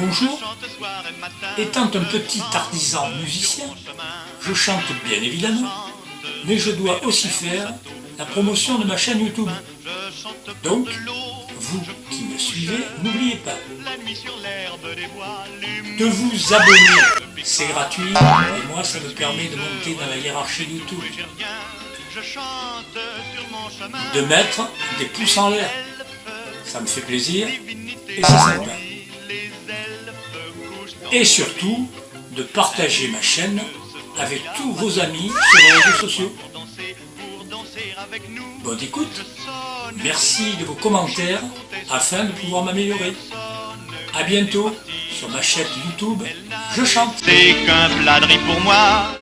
Bonjour, étant un petit artisan musicien, je chante bien évidemment, mais je dois aussi faire la promotion de ma chaîne YouTube. Donc, vous qui me suivez, n'oubliez pas de vous abonner. C'est gratuit et moi ça me permet de monter dans la hiérarchie YouTube. De mettre des pouces en l'air. Ça me fait plaisir et c'est sympa. Et surtout, de partager ma chaîne avec tous vos amis sur les réseaux sociaux. Bonne écoute, merci de vos commentaires afin de pouvoir m'améliorer. A bientôt sur ma chaîne YouTube, je chante. C'est qu'un pour moi.